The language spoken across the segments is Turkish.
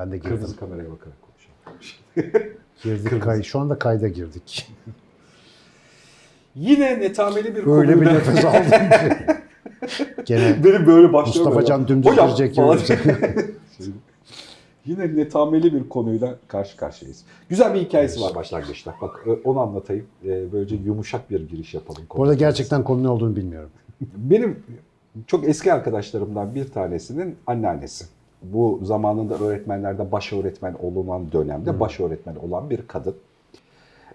Ben de girdim. Kırmızı kameraya bakarak konuşalım. Girdik kay. Şu anda kayda girdik. Yine netameli bir Böyle bir konuyla- nefes aldım ki. Gene Benim böyle başlıyorum. Mustafa Can dümdüz girecek Yine netameli bir konuyla karşı karşıyayız. Güzel bir hikayesi var başlangıçta. Bak e, onu anlatayım. E, Böylece yumuşak bir giriş yapalım. Bu arada gerçekten konu ne olduğunu bilmiyorum. Benim çok eski arkadaşlarımdan bir tanesinin anneannesi. Bu zamanında öğretmenlerde baş öğretmen olunan dönemde baş öğretmen olan bir kadın.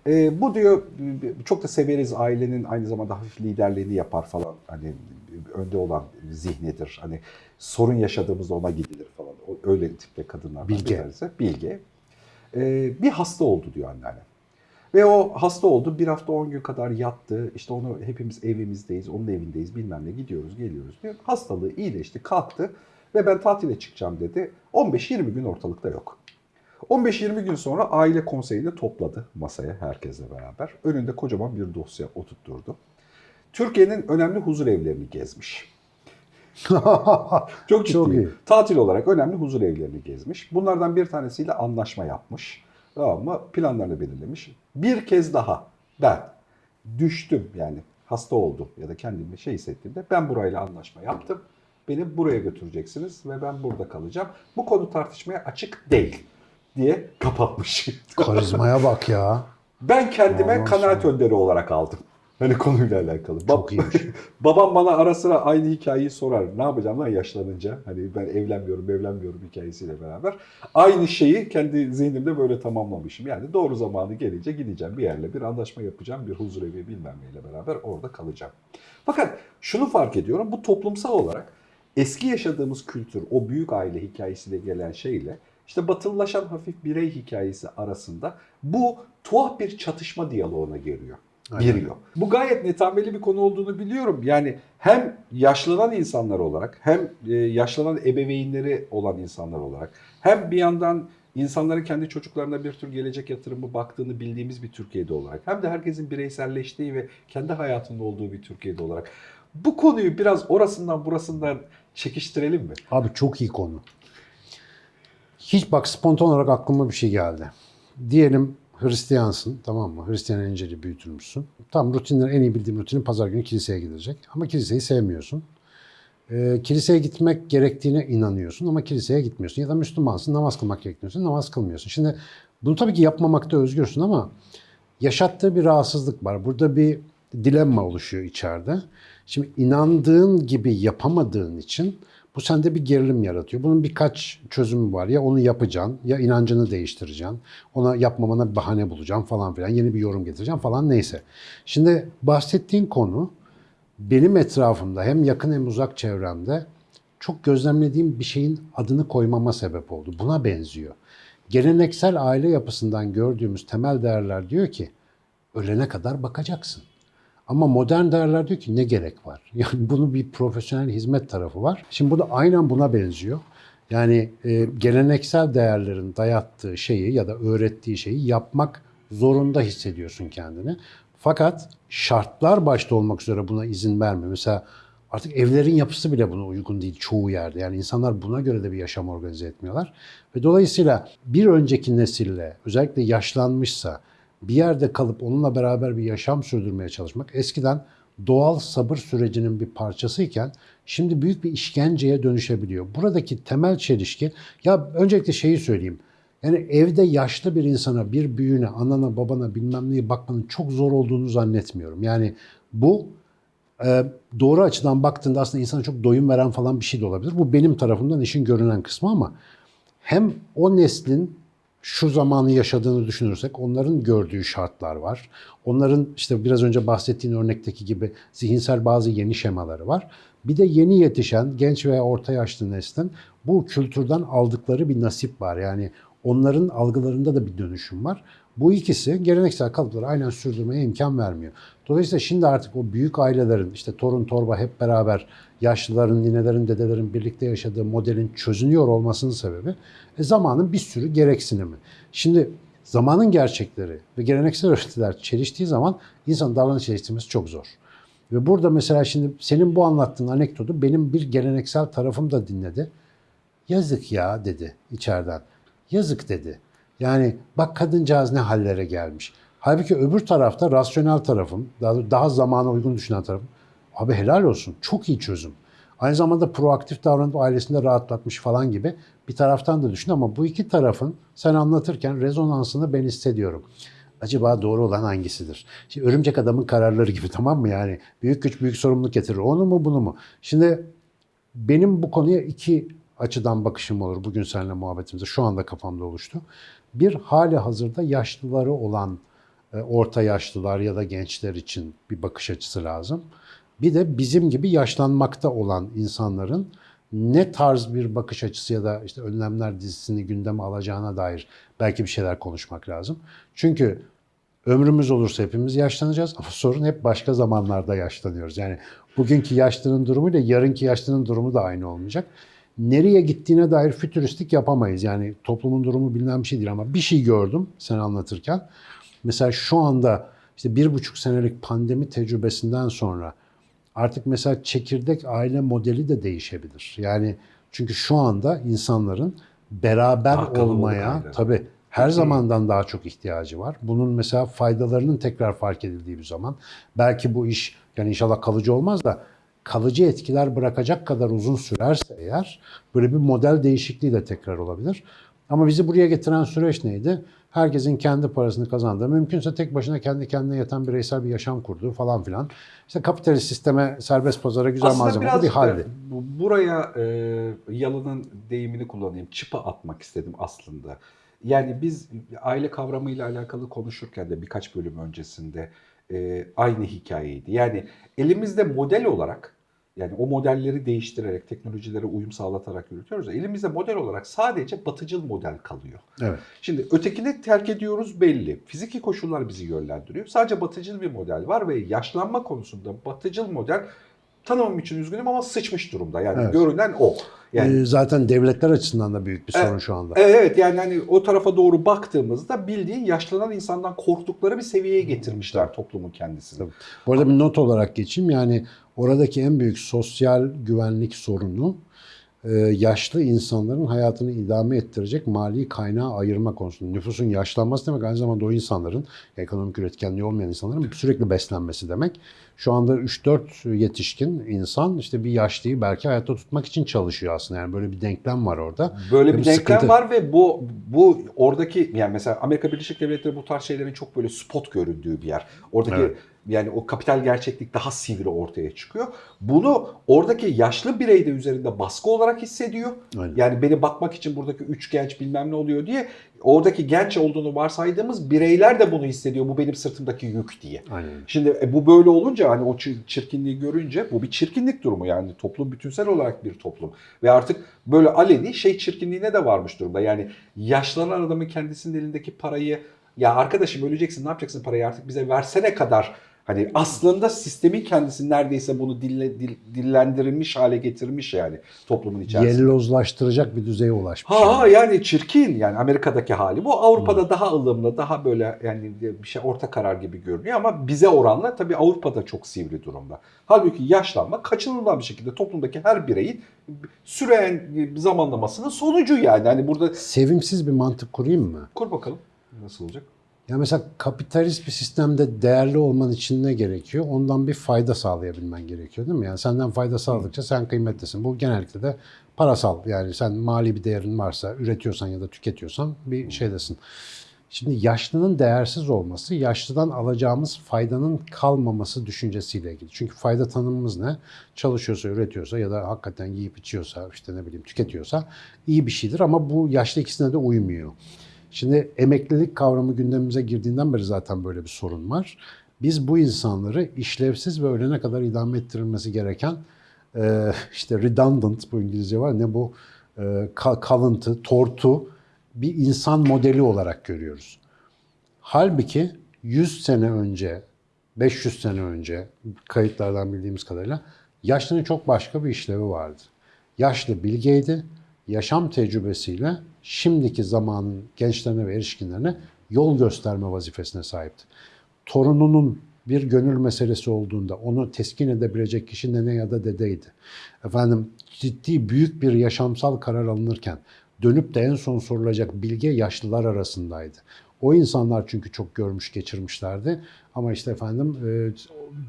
Ee, bu diyor çok da severiz ailenin aynı zamanda hafif liderliğini yapar falan. Hani önde olan zihnidir. Hani sorun yaşadığımızda ona gidilir falan. Öyle tipte kadınlar. Bilge. Bilge. Ee, bir hasta oldu diyor anneanne. Ve o hasta oldu. Bir hafta 10 gün kadar yattı. İşte onu hepimiz evimizdeyiz, onun evindeyiz bilmem ne gidiyoruz geliyoruz diyor. Hastalığı iyileşti, kalktı ve ben tatile çıkacağım dedi. 15-20 gün ortalıkta yok. 15-20 gün sonra aile konseyini topladı masaya herkesle beraber. Önünde kocaman bir dosya oturtturdu. Türkiye'nin önemli huzur evlerini gezmiş. Çok ciddi. Çok iyi. Tatil olarak önemli huzur evlerini gezmiş. Bunlardan bir tanesiyle anlaşma yapmış. Tamam mı? Planlarını belirlemiş. Bir kez daha ben düştüm yani hasta oldum ya da kendimi şey hissettiğimde ben burayla anlaşma yaptım. Beni buraya götüreceksiniz ve ben burada kalacağım. Bu konu tartışmaya açık değil diye kapatmış. Karizmaya bak ya. ben kendime Vallahi kanaat sana. önderi olarak aldım. Hani konuyla alakalı. Bab- Çok iyiymiş. Babam bana ara sıra aynı hikayeyi sorar. Ne yapacağım lan yaşlanınca? Hani ben evlenmiyorum, evlenmiyorum hikayesiyle beraber. Aynı şeyi kendi zihnimde böyle tamamlamışım. Yani doğru zamanı gelince gideceğim bir yerle bir anlaşma yapacağım. Bir huzur evi bilmem neyle beraber orada kalacağım. Fakat şunu fark ediyorum. Bu toplumsal olarak eski yaşadığımız kültür, o büyük aile hikayesiyle gelen şeyle işte batılılaşan hafif birey hikayesi arasında bu tuhaf bir çatışma diyaloğuna giriyor. Aynen. Giriyor. Bu gayet netameli bir konu olduğunu biliyorum. Yani hem yaşlanan insanlar olarak hem e, yaşlanan ebeveynleri olan insanlar olarak hem bir yandan insanların kendi çocuklarına bir tür gelecek yatırımı baktığını bildiğimiz bir Türkiye'de olarak hem de herkesin bireyselleştiği ve kendi hayatında olduğu bir Türkiye'de olarak bu konuyu biraz orasından burasından çekiştirelim mi? Abi çok iyi konu. Hiç bak spontan olarak aklıma bir şey geldi. Diyelim Hristiyansın tamam mı? Hristiyan enceli büyütülmüşsün. Tam rutinler en iyi bildiğim rutinin pazar günü kiliseye gidilecek. Ama kiliseyi sevmiyorsun. Ee, kiliseye gitmek gerektiğine inanıyorsun ama kiliseye gitmiyorsun. Ya da Müslümansın namaz kılmak gerektiğini namaz kılmıyorsun. Şimdi bunu tabii ki yapmamakta özgürsün ama yaşattığı bir rahatsızlık var. Burada bir dilemma oluşuyor içeride. Şimdi inandığın gibi yapamadığın için bu sende bir gerilim yaratıyor. Bunun birkaç çözümü var. Ya onu yapacaksın, ya inancını değiştireceksin. Ona yapmamana bir bahane bulacaksın falan filan. Yeni bir yorum getireceksin falan neyse. Şimdi bahsettiğin konu benim etrafımda hem yakın hem uzak çevremde çok gözlemlediğim bir şeyin adını koymama sebep oldu. Buna benziyor. Geleneksel aile yapısından gördüğümüz temel değerler diyor ki ölene kadar bakacaksın. Ama modern değerler diyor ki ne gerek var? Yani bunun bir profesyonel hizmet tarafı var. Şimdi bu da aynen buna benziyor. Yani e, geleneksel değerlerin dayattığı şeyi ya da öğrettiği şeyi yapmak zorunda hissediyorsun kendini. Fakat şartlar başta olmak üzere buna izin vermiyor. Mesela artık evlerin yapısı bile buna uygun değil çoğu yerde. Yani insanlar buna göre de bir yaşam organize etmiyorlar. Ve dolayısıyla bir önceki nesille özellikle yaşlanmışsa bir yerde kalıp onunla beraber bir yaşam sürdürmeye çalışmak eskiden doğal sabır sürecinin bir parçasıyken şimdi büyük bir işkenceye dönüşebiliyor. Buradaki temel çelişki ya öncelikle şeyi söyleyeyim. Yani evde yaşlı bir insana, bir büyüğüne, anana, babana bilmem neye bakmanın çok zor olduğunu zannetmiyorum. Yani bu e, doğru açıdan baktığında aslında insana çok doyum veren falan bir şey de olabilir. Bu benim tarafımdan işin görünen kısmı ama hem o neslin şu zamanı yaşadığını düşünürsek onların gördüğü şartlar var. Onların işte biraz önce bahsettiğin örnekteki gibi zihinsel bazı yeni şemaları var. Bir de yeni yetişen genç veya orta yaşlı neslin bu kültürden aldıkları bir nasip var. Yani onların algılarında da bir dönüşüm var. Bu ikisi geleneksel kalıpları aynen sürdürmeye imkan vermiyor. Dolayısıyla şimdi artık o büyük ailelerin işte torun torba hep beraber yaşlıların, ninelerin, dedelerin birlikte yaşadığı modelin çözünüyor olmasının sebebi e, zamanın bir sürü gereksinimi. Şimdi zamanın gerçekleri ve geleneksel öğretiler çeliştiği zaman insanın davranış değiştirmesi çok zor. Ve burada mesela şimdi senin bu anlattığın anekdotu benim bir geleneksel tarafım da dinledi. Yazık ya dedi içeriden. Yazık dedi. Yani bak kadıncağız ne hallere gelmiş. Halbuki öbür tarafta rasyonel tarafım, daha, daha zamana uygun düşünen tarafım. Abi helal olsun. Çok iyi çözüm. Aynı zamanda proaktif davranıp ailesini de rahatlatmış falan gibi bir taraftan da düşün ama bu iki tarafın sen anlatırken rezonansını ben hissediyorum. Acaba doğru olan hangisidir? Şimdi örümcek adamın kararları gibi tamam mı yani? Büyük güç büyük sorumluluk getirir. Onu mu bunu mu? Şimdi benim bu konuya iki açıdan bakışım olur bugün seninle muhabbetimizde. Şu anda kafamda oluştu. Bir hali hazırda yaşlıları olan e, orta yaşlılar ya da gençler için bir bakış açısı lazım. Bir de bizim gibi yaşlanmakta olan insanların ne tarz bir bakış açısı ya da işte önlemler dizisini gündeme alacağına dair belki bir şeyler konuşmak lazım. Çünkü ömrümüz olursa hepimiz yaşlanacağız ama sorun hep başka zamanlarda yaşlanıyoruz. Yani bugünkü yaşlının durumuyla yarınki yaşlının durumu da aynı olmayacak. Nereye gittiğine dair fütüristik yapamayız. Yani toplumun durumu bilinen bir şey değil ama bir şey gördüm sen anlatırken. Mesela şu anda işte bir buçuk senelik pandemi tecrübesinden sonra artık mesela çekirdek aile modeli de değişebilir. Yani çünkü şu anda insanların beraber kalabalık olmaya tabii her zamandan daha çok ihtiyacı var. Bunun mesela faydalarının tekrar fark edildiği bir zaman belki bu iş yani inşallah kalıcı olmaz da kalıcı etkiler bırakacak kadar uzun sürerse eğer böyle bir model değişikliği de tekrar olabilir. Ama bizi buraya getiren süreç neydi? Herkesin kendi parasını kazandığı, mümkünse tek başına kendi kendine yeten bireysel bir yaşam kurduğu falan filan. İşte kapitalist sisteme, serbest pazara güzel Aslında malzeme bir haldi. bu- buraya e, Yalın'ın deyimini kullanayım. Çıpa atmak istedim aslında. Yani biz aile kavramıyla alakalı konuşurken de birkaç bölüm öncesinde e, aynı hikayeydi. Yani elimizde model olarak yani o modelleri değiştirerek, teknolojilere uyum sağlatarak yürütüyoruz. Elimizde model olarak sadece batıcıl model kalıyor. Evet. Şimdi ötekini terk ediyoruz belli. Fiziki koşullar bizi yönlendiriyor. Sadece batıcıl bir model var ve yaşlanma konusunda batıcıl model tanımım için üzgünüm ama sıçmış durumda. Yani Evet. görünen o. Yani Ee, zaten devletler açısından da büyük bir Evet. sorun şu anda. Evet, evet yani hani o tarafa doğru baktığımızda bildiğin yaşlanan insandan korktukları bir seviyeye getirmişler toplumun kendisini. Tabii. Bu arada bir not olarak geçeyim. Yani oradaki en büyük sosyal güvenlik sorunu e, yaşlı insanların hayatını idame ettirecek mali kaynağı ayırma konusunda. Nüfusun yaşlanması demek aynı zamanda o insanların ekonomik üretkenliği olmayan insanların sürekli beslenmesi demek. Şu anda 3-4 yetişkin insan işte bir yaşlıyı belki hayatta tutmak için çalışıyor aslında. Yani böyle bir denklem var orada. Böyle bir bu denklem sıkıntı. var ve bu bu oradaki yani mesela Amerika Birleşik Devletleri bu tarz şeylerin çok böyle spot göründüğü bir yer. Oradaki Evet. Yani o kapital gerçeklik daha sivri ortaya çıkıyor. Bunu oradaki yaşlı birey de üzerinde baskı olarak hissediyor. Aynen. Yani beni bakmak için buradaki üç genç bilmem ne oluyor diye oradaki genç olduğunu varsaydığımız bireyler de bunu hissediyor. Bu benim sırtımdaki yük diye. Aynen. Şimdi e, bu böyle olunca hani o çir- çirkinliği görünce bu bir çirkinlik durumu yani toplum bütünsel olarak bir toplum ve artık böyle aleni şey çirkinliğine de varmış durumda. Yani yaşlanan adamın kendisinin elindeki parayı ya arkadaşım öleceksin ne yapacaksın parayı artık bize versene kadar hani aslında sistemin kendisi neredeyse bunu dille, dil- dillendirilmiş hale getirmiş yani toplumun içerisinde. Yellozlaştıracak bir düzeye ulaşmış. Ha ha yani çirkin yani Amerika'daki hali bu. Avrupa'da daha ılımlı, daha böyle yani bir şey orta karar gibi görünüyor ama bize oranla tabii Avrupa'da çok sivri durumda. Halbuki yaşlanma kaçınılmaz bir şekilde toplumdaki her bireyin süreyen zamanlamasının sonucu yani. Hani burada Sevimsiz bir mantık kurayım mı? kur bakalım nasıl olacak? Ya mesela kapitalist bir sistemde değerli olman için ne gerekiyor? Ondan bir fayda sağlayabilmen gerekiyor değil mi? Yani senden fayda sağladıkça sen kıymetlisin. Bu genellikle de parasal. Yani sen mali bir değerin varsa, üretiyorsan ya da tüketiyorsan bir şeydesin. Şimdi yaşlının değersiz olması, yaşlıdan alacağımız faydanın kalmaması düşüncesiyle ilgili. Çünkü fayda tanımımız ne? Çalışıyorsa, üretiyorsa ya da hakikaten yiyip içiyorsa, işte ne bileyim tüketiyorsa iyi bir şeydir ama bu yaşlı ikisine de uymuyor. Şimdi emeklilik kavramı gündemimize girdiğinden beri zaten böyle bir sorun var. Biz bu insanları işlevsiz ve ölene kadar idame ettirilmesi gereken e, işte redundant bu İngilizce var ne bu e, ka- kalıntı, tortu bir insan modeli olarak görüyoruz. Halbuki 100 sene önce, 500 sene önce kayıtlardan bildiğimiz kadarıyla yaşlının çok başka bir işlevi vardı. Yaşlı bilgeydi, yaşam tecrübesiyle şimdiki zamanın gençlerine ve erişkinlerine yol gösterme vazifesine sahipti. Torununun bir gönül meselesi olduğunda onu teskin edebilecek kişi nene ya da dedeydi. Efendim ciddi büyük bir yaşamsal karar alınırken dönüp de en son sorulacak bilgi yaşlılar arasındaydı. O insanlar çünkü çok görmüş geçirmişlerdi. Ama işte efendim e,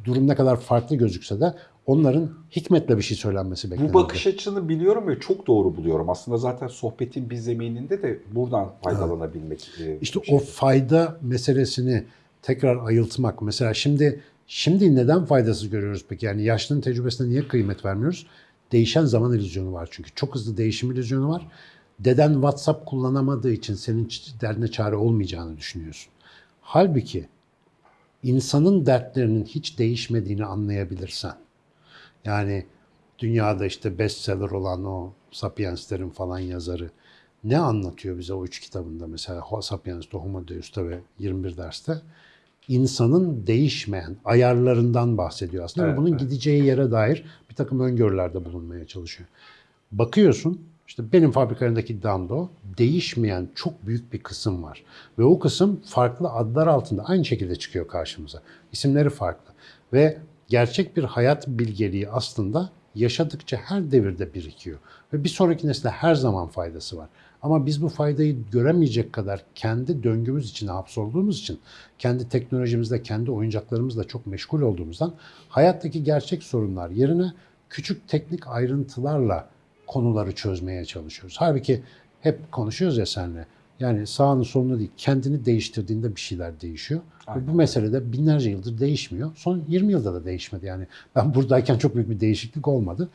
durum ne kadar farklı gözükse de onların hikmetle bir şey söylenmesi beklenirdi. Bu bakış açını biliyorum ve çok doğru buluyorum. Aslında zaten sohbetin bir zemininde de buradan faydalanabilmek. e, İşte şey. o fayda meselesini tekrar ayıltmak. Mesela şimdi şimdi neden faydasız görüyoruz peki? Yani yaşlının tecrübesine niye kıymet vermiyoruz? Değişen zaman illüzyonu var çünkü. Çok hızlı değişim illüzyonu var. Deden WhatsApp kullanamadığı için senin derdine çare olmayacağını düşünüyorsun. Halbuki insanın dertlerinin hiç değişmediğini anlayabilirsen, yani dünyada işte bestseller olan o Sapiens'lerin falan yazarı ne anlatıyor bize o üç kitabında mesela Sapiens'te, Homo Deus'ta ve 21 derste? İnsanın değişmeyen ayarlarından bahsediyor aslında ve Evet, bunun evet. gideceği yere dair bir takım öngörülerde bulunmaya çalışıyor. Bakıyorsun işte benim fabrikalarındaki iddiam da o. Değişmeyen çok büyük bir kısım var. Ve o kısım farklı adlar altında aynı şekilde çıkıyor karşımıza. İsimleri farklı. Ve gerçek bir hayat bilgeliği aslında yaşadıkça her devirde birikiyor. Ve bir sonraki nesle her zaman faydası var. Ama biz bu faydayı göremeyecek kadar kendi döngümüz içine hapsolduğumuz için, kendi teknolojimizle, kendi oyuncaklarımızla çok meşgul olduğumuzdan hayattaki gerçek sorunlar yerine küçük teknik ayrıntılarla konuları çözmeye çalışıyoruz. Halbuki hep konuşuyoruz ya seninle. Yani sağını solunu değil, kendini değiştirdiğinde bir şeyler değişiyor. Ve bu mesele de binlerce yıldır değişmiyor. Son 20 yılda da değişmedi. Yani ben buradayken çok büyük bir değişiklik olmadı.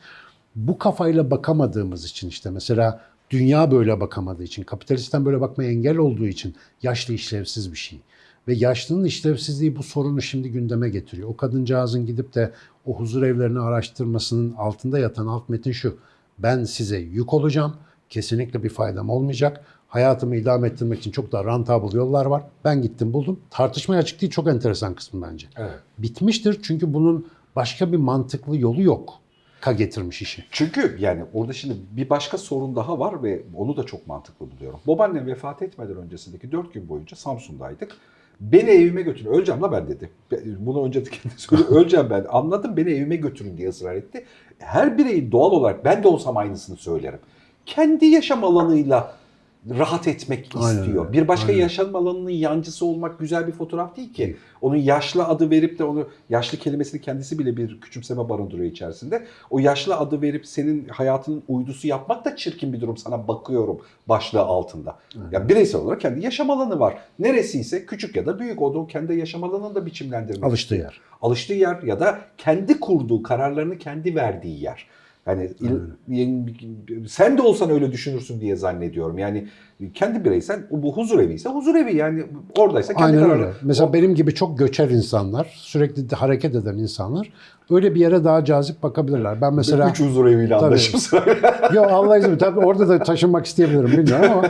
Bu kafayla bakamadığımız için işte mesela dünya böyle bakamadığı için, kapitalistten böyle bakmaya engel olduğu için yaşlı işlevsiz bir şey. Ve yaşlının işlevsizliği bu sorunu şimdi gündeme getiriyor. O kadıncağızın gidip de o huzur evlerini araştırmasının altında yatan alt metin şu. Ben size yük olacağım. Kesinlikle bir faydam olmayacak. Hayatımı idame ettirmek için çok daha rentable yollar var. Ben gittim buldum. Tartışmaya açık değil çok enteresan kısmı bence. Evet. Bitmiştir çünkü bunun başka bir mantıklı yolu yok. Ka getirmiş işi. Çünkü yani orada şimdi bir başka sorun daha var ve onu da çok mantıklı buluyorum. Babaannem vefat etmeden öncesindeki 4 gün boyunca Samsun'daydık. Beni evime götürün. Öleceğim la ben dedi. Bunu önce söyledi. Öleceğim ben. Anladım beni evime götürün diye ısrar etti. Her bireyin doğal olarak ben de olsam aynısını söylerim. Kendi yaşam alanıyla rahat etmek Aynen istiyor. öyle. Bir başka Aynen. yaşam alanının yancısı olmak güzel bir fotoğraf değil ki. Onun yaşlı adı verip de onu yaşlı kelimesini kendisi bile bir küçümseme barındırıyor içerisinde. O yaşlı adı verip senin hayatının uydusu yapmak da çirkin bir durum sana bakıyorum başlığı altında. Ya bireysel olarak kendi yaşam alanı var. Neresiyse küçük ya da büyük o da kendi yaşam alanını da biçimlendirmek Alıştığı yer. Alıştığı yer ya da kendi kurduğu kararlarını kendi verdiği yer. Yani il- sen de olsan öyle düşünürsün diye zannediyorum. Yani kendi bireysel bu huzur evi ise huzur evi yani oradaysa kendi Aynen kararı. öyle. Mesela benim gibi çok göçer insanlar, sürekli de hareket eden insanlar öyle bir yere daha cazip bakabilirler. Ben mesela... Üç huzur eviyle anlaşırsın. Yo Allah izin. Tabii orada da taşınmak isteyebilirim bilmiyorum ama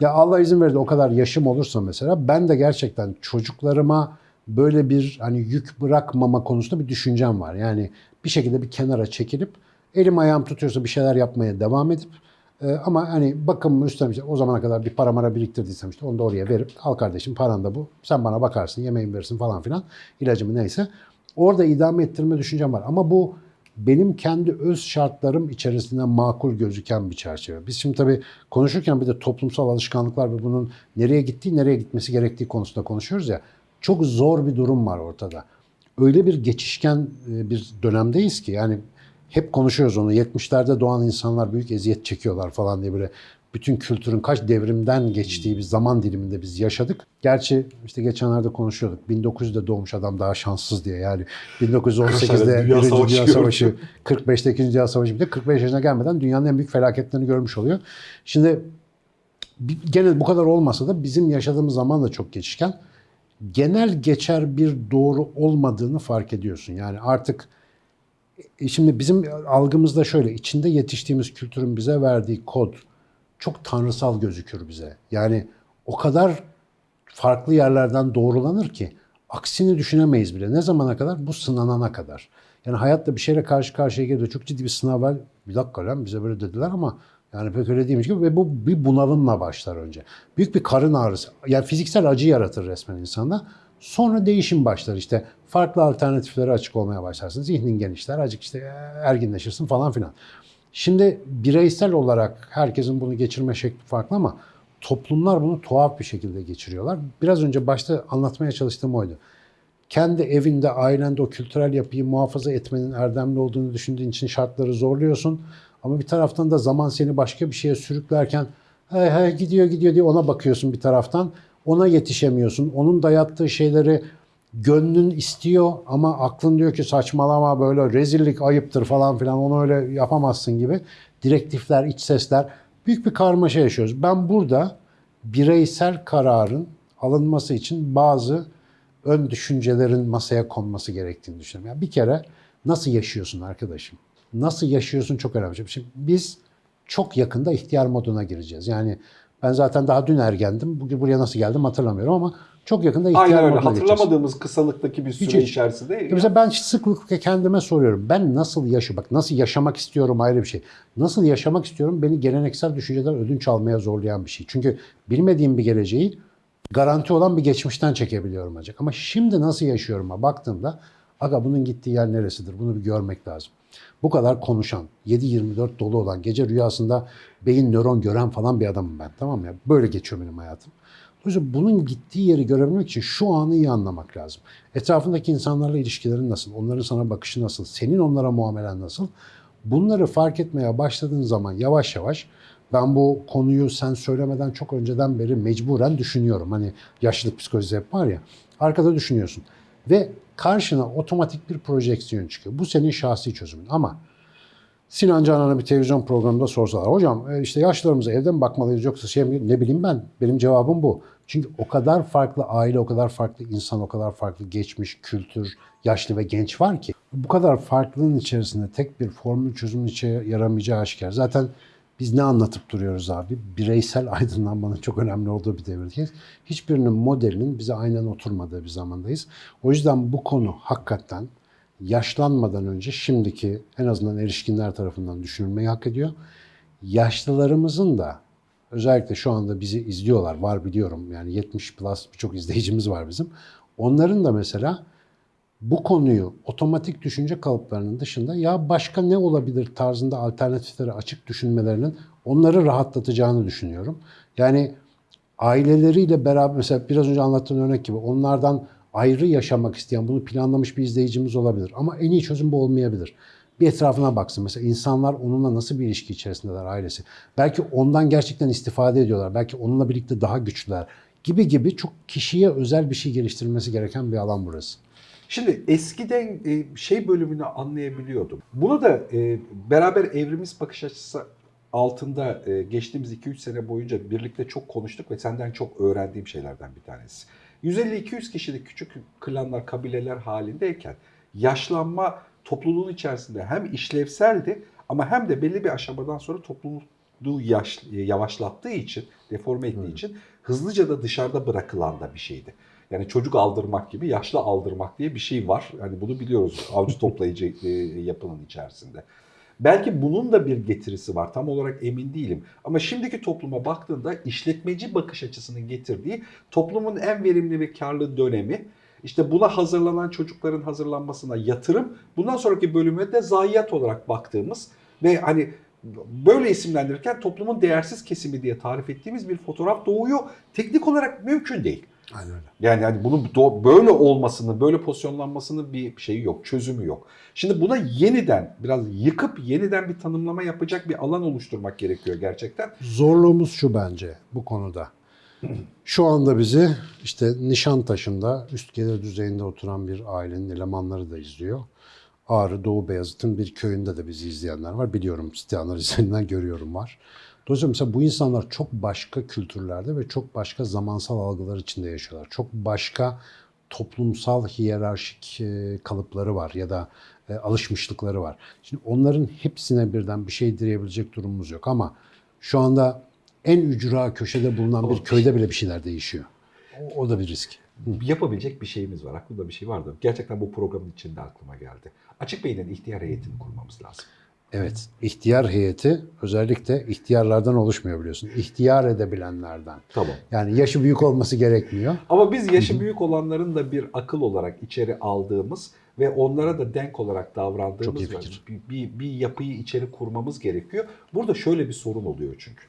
ya Allah izin verir de o kadar yaşım olursa mesela ben de gerçekten çocuklarıma böyle bir hani yük bırakmama konusunda bir düşüncem var. Yani bir şekilde bir kenara çekilip elim ayağım tutuyorsa bir şeyler yapmaya devam edip e, ama hani bakımımı üstlenmiş o zamana kadar bir para mara biriktirdiysem işte onu da oraya verip al kardeşim paran da bu sen bana bakarsın yemeğimi verirsin falan filan ilacımı neyse orada idame ettirme düşüncem var ama bu benim kendi öz şartlarım içerisinde makul gözüken bir çerçeve. Biz şimdi tabii konuşurken bir de toplumsal alışkanlıklar ve bunun nereye gittiği, nereye gitmesi gerektiği konusunda konuşuyoruz ya. Çok zor bir durum var ortada. Öyle bir geçişken e, bir dönemdeyiz ki yani hep konuşuyoruz onu. 70'lerde doğan insanlar büyük eziyet çekiyorlar falan diye böyle bütün kültürün kaç devrimden geçtiği bir zaman diliminde biz yaşadık. Gerçi işte geçenlerde konuşuyorduk. 1900'de doğmuş adam daha şanssız diye. Yani 1918'de Dünya Savaşı Dünya. Savaşı, 45'te İkinci Dünya Savaşı bir de 45 yaşına gelmeden dünyanın en büyük felaketlerini görmüş oluyor. Şimdi gene bu kadar olmasa da bizim yaşadığımız zaman da çok geçişken genel geçer bir doğru olmadığını fark ediyorsun. Yani artık şimdi bizim algımızda şöyle içinde yetiştiğimiz kültürün bize verdiği kod çok tanrısal gözükür bize. Yani o kadar farklı yerlerden doğrulanır ki aksini düşünemeyiz bile. Ne zamana kadar? Bu sınanana kadar. Yani hayatta bir şeyle karşı karşıya geliyor. Çok ciddi bir sınav var. Bir dakika lan bize böyle dediler ama yani pek öyle değilmiş gibi ve bu bir bunalımla başlar önce. Büyük bir karın ağrısı. Yani fiziksel acı yaratır resmen insanda. Sonra değişim başlar işte. Farklı alternatiflere açık olmaya başlarsın. Zihnin genişler. Azıcık işte erginleşirsin falan filan. Şimdi bireysel olarak herkesin bunu geçirme şekli farklı ama toplumlar bunu tuhaf bir şekilde geçiriyorlar. Biraz önce başta anlatmaya çalıştığım oydu. Kendi evinde, ailende o kültürel yapıyı muhafaza etmenin erdemli olduğunu düşündüğün için şartları zorluyorsun. Ama bir taraftan da zaman seni başka bir şeye sürüklerken hey, hey, gidiyor gidiyor diye ona bakıyorsun bir taraftan. Ona yetişemiyorsun. Onun dayattığı şeyleri gönlün istiyor ama aklın diyor ki saçmalama böyle rezillik ayıptır falan filan onu öyle yapamazsın gibi. Direktifler, iç sesler büyük bir karmaşa yaşıyoruz. Ben burada bireysel kararın alınması için bazı ön düşüncelerin masaya konması gerektiğini düşünüyorum. Yani bir kere nasıl yaşıyorsun arkadaşım? Nasıl yaşıyorsun çok önemli. Şimdi biz çok yakında ihtiyar moduna gireceğiz. Yani ben zaten daha dün ergendim. Bugün buraya nasıl geldim hatırlamıyorum ama çok yakında ihtiyar Aynen öyle. moduna geçeceğiz. Hatırlamadığımız kısalıktaki bir süre Hiç, hiç. içerisinde Mesela ben sıklıkla kendime soruyorum. Ben nasıl yaşa bak nasıl yaşamak istiyorum ayrı bir şey. Nasıl yaşamak istiyorum beni geleneksel düşünceden ödünç almaya zorlayan bir şey. Çünkü bilmediğim bir geleceği garanti olan bir geçmişten çekebiliyorum ancak. Ama şimdi nasıl yaşıyorum'a baktığımda aga bunun gittiği yer neresidir? Bunu bir görmek lazım. Bu kadar konuşan, 7-24 dolu olan, gece rüyasında beyin nöron gören falan bir adamım ben. Tamam mı? ya? Böyle geçiyor benim hayatım. Dolayısıyla bunun gittiği yeri görebilmek için şu anı iyi anlamak lazım. Etrafındaki insanlarla ilişkilerin nasıl? Onların sana bakışı nasıl? Senin onlara muamelen nasıl? Bunları fark etmeye başladığın zaman yavaş yavaş ben bu konuyu sen söylemeden çok önceden beri mecburen düşünüyorum. Hani yaşlılık psikolojisi hep var ya. Arkada düşünüyorsun. Ve karşına otomatik bir projeksiyon çıkıyor. Bu senin şahsi çözümün. Ama Sinan Canan'a bir televizyon programında sorsalar. Hocam e, işte yaşlılarımıza evde mi bakmalıyız yoksa şey mi? Ne bileyim ben. Benim cevabım bu. Çünkü o kadar farklı aile, o kadar farklı insan, o kadar farklı geçmiş, kültür, yaşlı ve genç var ki. Bu kadar farklılığın içerisinde tek bir formül çözümün içe yaramayacağı aşikar. Zaten biz ne anlatıp duruyoruz abi? Bireysel aydınlanmanın çok önemli olduğu bir devirdeyiz. Hiçbirinin modelinin bize aynen oturmadığı bir zamandayız. O yüzden bu konu hakikaten yaşlanmadan önce şimdiki en azından erişkinler tarafından düşünülmeyi hak ediyor. Yaşlılarımızın da özellikle şu anda bizi izliyorlar var biliyorum yani 70 plus birçok izleyicimiz var bizim. Onların da mesela bu konuyu otomatik düşünce kalıplarının dışında ya başka ne olabilir tarzında alternatiflere açık düşünmelerinin onları rahatlatacağını düşünüyorum. Yani aileleriyle beraber mesela biraz önce anlattığım örnek gibi onlardan ayrı yaşamak isteyen bunu planlamış bir izleyicimiz olabilir. Ama en iyi çözüm bu olmayabilir. Bir etrafına baksın. Mesela insanlar onunla nasıl bir ilişki içerisindeler ailesi. Belki ondan gerçekten istifade ediyorlar. Belki onunla birlikte daha güçlüler gibi gibi çok kişiye özel bir şey geliştirilmesi gereken bir alan burası. Şimdi eskiden e, şey bölümünü anlayabiliyordum. Bunu da e, beraber evrimiz bakış açısı altında e, geçtiğimiz 2-3 sene boyunca birlikte çok konuştuk ve senden çok öğrendiğim şeylerden bir tanesi. 150-200 kişilik küçük klanlar, kabileler halindeyken yaşlanma topluluğun içerisinde hem işlevseldi ama hem de belli bir aşamadan sonra topluluğu yaş, yavaşlattığı için, deforme ettiği için hızlıca da dışarıda bırakılan da bir şeydi. Yani çocuk aldırmak gibi yaşlı aldırmak diye bir şey var. Yani bunu biliyoruz avcı toplayıcı e, yapının içerisinde. Belki bunun da bir getirisi var. Tam olarak emin değilim. Ama şimdiki topluma baktığında işletmeci bakış açısının getirdiği toplumun en verimli ve karlı dönemi işte buna hazırlanan çocukların hazırlanmasına yatırım, bundan sonraki bölüme de zayiat olarak baktığımız ve hani böyle isimlendirirken toplumun değersiz kesimi diye tarif ettiğimiz bir fotoğraf doğuyor. Teknik olarak mümkün değil. Aynen öyle. Yani hani bunun böyle olmasını, böyle pozisyonlanmasının bir şeyi yok, çözümü yok. Şimdi buna yeniden biraz yıkıp yeniden bir tanımlama yapacak bir alan oluşturmak gerekiyor gerçekten. Zorluğumuz şu bence bu konuda. Şu anda bizi işte Nişantaşı'nda üst gelir düzeyinde oturan bir ailenin elemanları da izliyor. Ağrı Doğu Beyazıt'ın bir köyünde de bizi izleyenler var. Biliyorum siteyanlar üzerinden görüyorum var. Dolayısıyla mesela bu insanlar çok başka kültürlerde ve çok başka zamansal algılar içinde yaşıyorlar. Çok başka toplumsal hiyerarşik e, kalıpları var ya da e, alışmışlıkları var. Şimdi onların hepsine birden bir şey diyebilecek durumumuz yok ama şu anda en ücra köşede bulunan bir köyde bile bir şeyler değişiyor. O, o da bir risk. Yapabilecek bir şeyimiz var. Aklımda bir şey vardı. Gerçekten bu programın içinde aklıma geldi. Açık Bey'in ihtiyar heyetini kurmamız lazım. Evet, ihtiyar heyeti özellikle ihtiyarlardan oluşmuyor biliyorsun. İhtiyar edebilenlerden. Tamam. Yani yaşı büyük olması gerekmiyor. Ama biz yaşı büyük olanların da bir akıl olarak içeri aldığımız ve onlara da denk olarak davrandığımız bir, bir, bir yapıyı içeri kurmamız gerekiyor. Burada şöyle bir sorun oluyor çünkü.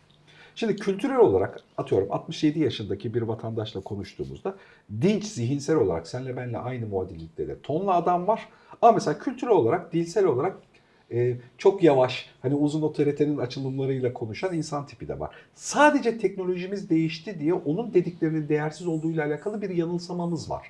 Şimdi kültürel olarak atıyorum 67 yaşındaki bir vatandaşla konuştuğumuzda dinç zihinsel olarak senle benle aynı muadillikte de tonla adam var. Ama mesela kültürel olarak, dilsel olarak e, çok yavaş, hani uzun otoritenin açılımlarıyla konuşan insan tipi de var. Sadece teknolojimiz değişti diye onun dediklerinin değersiz olduğuyla alakalı bir yanılsamamız var.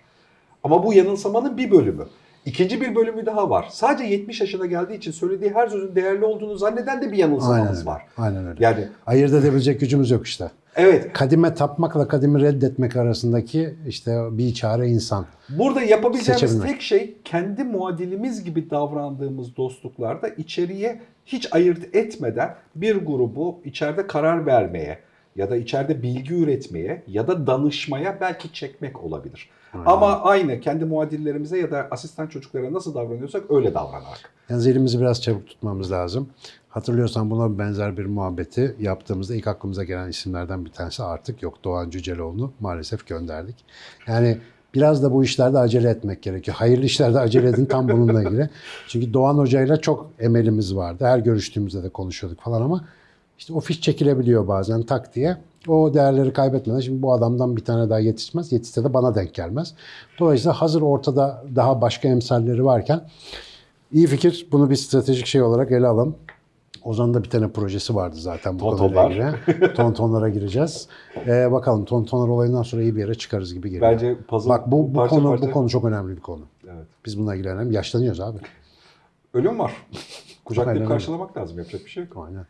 Ama bu yanılsamanın bir bölümü. İkinci bir bölümü daha var. Sadece 70 yaşına geldiği için söylediği her sözün değerli olduğunu zanneden de bir Aynen yanılsamamız öyle. var. Aynen öyle. Yani Ayırt edebilecek gücümüz yok işte. Evet Kadime tapmakla kadimi reddetmek arasındaki işte bir çare insan. Burada yapabileceğimiz Seçebilmek. tek şey kendi muadilimiz gibi davrandığımız dostluklarda içeriye hiç ayırt etmeden bir grubu içeride karar vermeye ya da içeride bilgi üretmeye ya da danışmaya belki çekmek olabilir. Ama aynı kendi muadillerimize ya da asistan çocuklara nasıl davranıyorsak öyle davranarak. Yalnız elimizi biraz çabuk tutmamız lazım. Hatırlıyorsan buna benzer bir muhabbeti yaptığımızda ilk aklımıza gelen isimlerden bir tanesi artık yok. Doğan Cüceloğlu'nu maalesef gönderdik. Yani biraz da bu işlerde acele etmek gerekiyor. Hayırlı işlerde acele edin tam bununla ilgili. Çünkü Doğan Hoca'yla çok emelimiz vardı. Her görüştüğümüzde de konuşuyorduk falan ama işte o fiş çekilebiliyor bazen tak diye. O değerleri kaybetmeden şimdi bu adamdan bir tane daha yetişmez. Yetişse de bana denk gelmez. Dolayısıyla hazır ortada daha başka emsalleri varken İyi fikir. Bunu bir stratejik şey olarak ele alalım. Ozan'ın da bir tane projesi vardı zaten bu Tontonlar. konuyla ilgili. Tontonlara gireceğiz. Ee, bakalım tontonlar olayından sonra iyi bir yere çıkarız gibi geliyor. Bence puzzle Bak bu, bu parça konu parça- bu konu çok önemli bir konu. Evet. Biz bununla ilgilenelim. Yaşlanıyoruz abi. Ölüm var. Aynen Kucaklayıp öyle. karşılamak lazım. Yapacak bir şey yok. Aynen.